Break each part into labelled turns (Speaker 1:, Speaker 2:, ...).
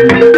Speaker 1: Thank you.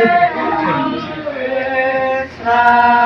Speaker 1: 세상